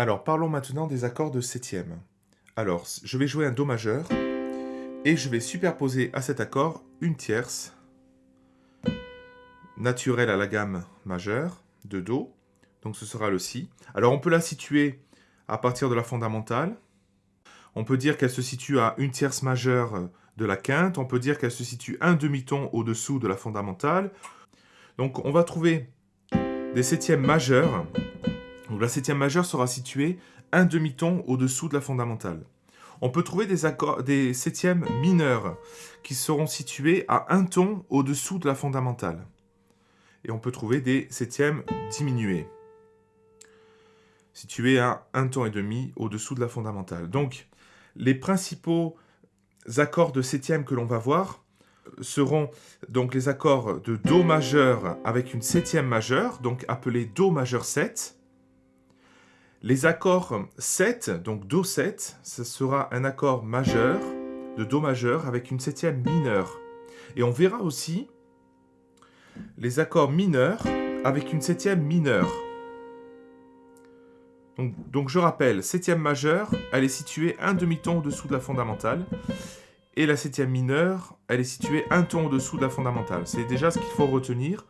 Alors, parlons maintenant des accords de septième. Alors, je vais jouer un Do majeur, et je vais superposer à cet accord une tierce naturelle à la gamme majeure de Do, donc ce sera le Si. Alors, on peut la situer à partir de la fondamentale, on peut dire qu'elle se situe à une tierce majeure de la quinte, on peut dire qu'elle se situe un demi-ton au-dessous de la fondamentale. Donc on va trouver des septièmes majeurs. La septième majeure sera située un demi-ton au-dessous de la fondamentale. On peut trouver des, accords, des septièmes mineurs qui seront situés à un ton au-dessous de la fondamentale. Et on peut trouver des septièmes diminués, situés à un ton et demi au-dessous de la fondamentale. Donc, les principaux accords de septième que l'on va voir seront donc les accords de Do majeur avec une septième majeure, donc appelé Do majeur 7. Les accords 7, donc Do 7, ce sera un accord majeur de Do majeur avec une septième mineure. Et on verra aussi les accords mineurs avec une septième mineure. Donc, je rappelle, septième majeure, elle est située un demi-ton au-dessous de la fondamentale. Et la septième mineure, elle est située un ton au-dessous de la fondamentale. C'est déjà ce qu'il faut retenir